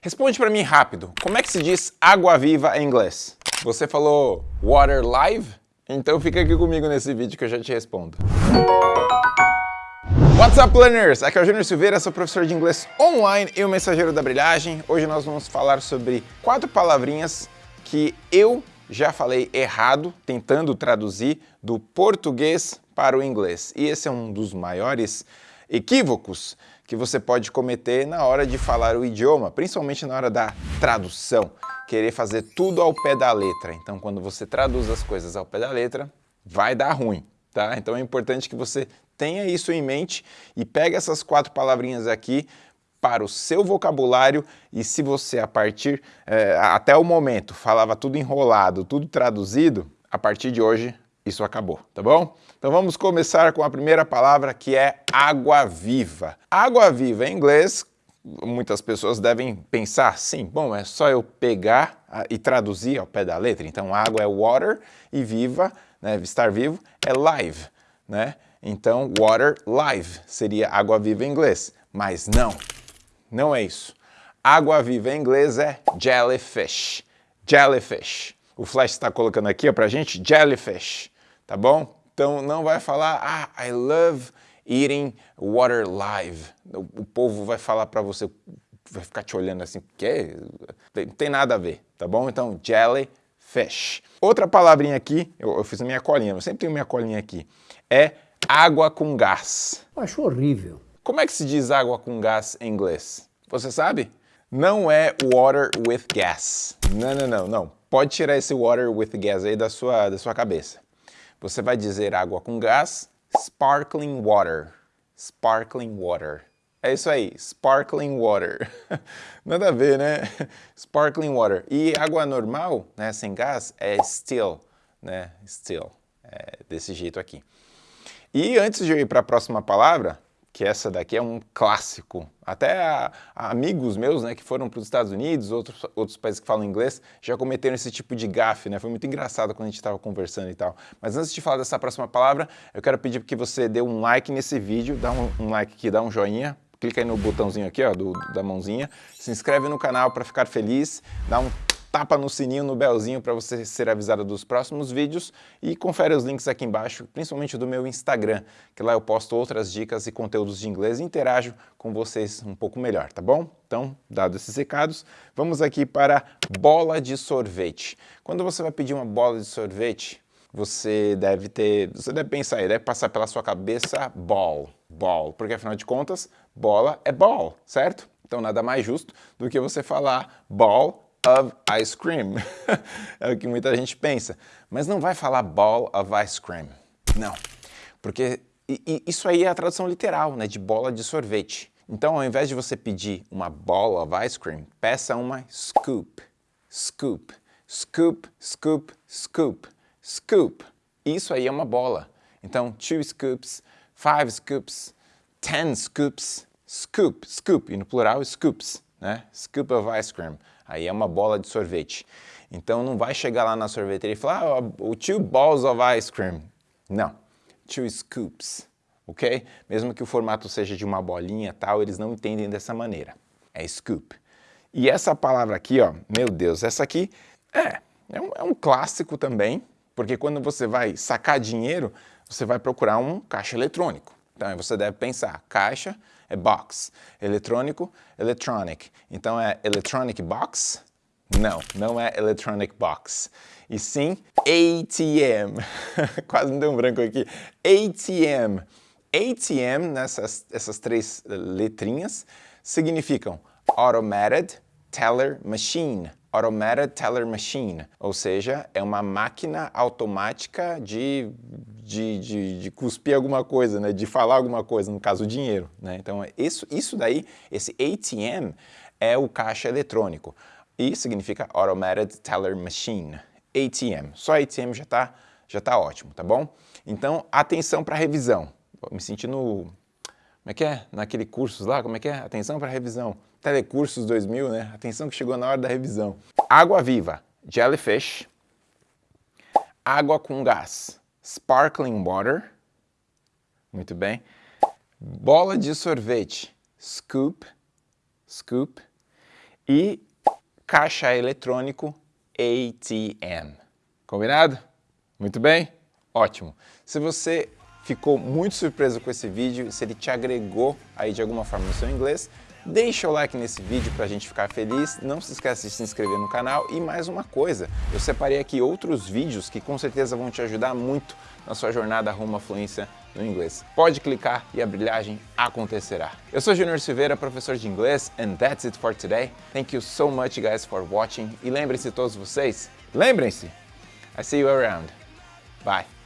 Responde para mim rápido, como é que se diz água viva em inglês? Você falou water live? Então fica aqui comigo nesse vídeo que eu já te respondo. What's up, learners? Aqui é o Júnior Silveira, sou professor de inglês online e o mensageiro da brilhagem. Hoje nós vamos falar sobre quatro palavrinhas que eu já falei errado, tentando traduzir do português para o inglês. E esse é um dos maiores equívocos que você pode cometer na hora de falar o idioma, principalmente na hora da tradução, querer fazer tudo ao pé da letra. Então, quando você traduz as coisas ao pé da letra, vai dar ruim, tá? Então é importante que você tenha isso em mente e pegue essas quatro palavrinhas aqui para o seu vocabulário e se você a partir, é, até o momento, falava tudo enrolado, tudo traduzido, a partir de hoje isso acabou, tá bom? Então vamos começar com a primeira palavra que é água viva. Água viva em inglês, muitas pessoas devem pensar, sim, bom, é só eu pegar ah, e traduzir ao pé da letra. Então água é water e viva, né, estar vivo, é live, né? Então water live seria água viva em inglês. Mas não, não é isso. Água viva em inglês é jellyfish. Jellyfish. O Flash está colocando aqui para a gente jellyfish, tá bom? Então não vai falar, ah, I love eating water live. O, povo vai falar para você, vai ficar te olhando assim, que não tem nada a ver, tá bom? Então jellyfish. Outra palavrinha aqui, eu, eu fiz a minha colinha, eu sempre tenho minha colinha aqui, é água com gás. Eu acho horrível. Como é que se diz água com gás em inglês? Você sabe? Não é water with gas. Não, não, não, não. Pode tirar esse water with gas aí da sua, da sua cabeça. Você vai dizer água com gás, sparkling water. Sparkling water. É isso aí, sparkling water. Nada a ver, né? Sparkling water. E água normal, né, sem gás, é still, né? Still. É desse jeito aqui. E antes de eu ir para a próxima palavra, que essa daqui é um clássico. Até a, a amigos meus, né, que foram para os Estados Unidos, outros, outros países que falam inglês, já cometeram esse tipo de gafe, né? Foi muito engraçado quando a gente estava conversando e tal. Mas antes de falar dessa próxima palavra, eu quero pedir que você dê um like nesse vídeo, dá um, um like aqui, dá um joinha, clica aí no botãozinho aqui, ó, do, da mãozinha, se inscreve no canal para ficar feliz, dá um tapa no sininho, no belzinho para você ser avisado dos próximos vídeos e confere os links aqui embaixo, principalmente do meu Instagram, que lá eu posto outras dicas e conteúdos de inglês e interajo com vocês um pouco melhor, tá bom? Então, dados esses recados, vamos aqui para bola de sorvete. Quando você vai pedir uma bola de sorvete, você deve ter, você deve pensar, deve passar pela sua cabeça ball, ball, porque afinal de contas, bola é ball, certo? Então nada mais justo do que você falar ball of ice cream. é o que muita gente pensa. Mas não vai falar ball of ice cream. Não. Porque isso aí é a tradução literal, né? De bola de sorvete. Então, ao invés de você pedir uma ball of ice cream, peça uma scoop. Scoop. Scoop, scoop, scoop. Scoop. Isso aí é uma bola. Então, two scoops, five scoops, ten scoops, scoop, scoop. E no plural, scoops, né? Scoop of ice cream. Aí é uma bola de sorvete. Então não vai chegar lá na sorveteria e falar ah, o two balls of ice cream. Não, two scoops, ok? Mesmo que o formato seja de uma bolinha tal, eles não entendem dessa maneira. É scoop. E essa palavra aqui, ó, meu Deus, essa aqui é, é um, é um clássico também, porque quando você vai sacar dinheiro, você vai procurar um caixa eletrônico. Então você deve pensar, caixa é box, eletrônico, electronic. Então é electronic box? Não, não é electronic box. E sim ATM. Quase me deu um branco aqui. ATM. ATM, nessas essas três letrinhas, significam Automated Teller Machine. Automated Teller Machine, ou seja, é uma máquina automática de, de, de, de, cuspir alguma coisa, né? de falar alguma coisa, no caso, dinheiro. Né? Então, isso, isso daí, esse ATM, é o caixa eletrônico e significa Automated Teller Machine, ATM. Só ATM já está já tá ótimo, tá bom? Então, atenção para a revisão. Me sentindo como é que é? Naquele cursos lá, como é que é? Atenção para revisão. Telecursos 2000, né? Atenção que chegou na hora da revisão. Água viva, jellyfish. Água com gás, sparkling water. Muito bem. Bola de sorvete, scoop, scoop. e caixa eletrônico ATM. Combinado? Muito bem? Ótimo. Se você ficou muito surpreso com esse vídeo, se ele te agregou aí de alguma forma no seu inglês, deixa o like nesse vídeo para a gente ficar feliz, não se esqueça de se inscrever no canal e mais uma coisa, eu separei aqui outros vídeos que com certeza vão te ajudar muito na sua jornada rumo à fluência no inglês. Pode clicar e a brilhagem acontecerá. Eu sou Junior Silveira, professor de inglês, and that's it for today. Thank you so much guys for watching e lembrem-se todos vocês, lembrem-se, I see you around. Bye.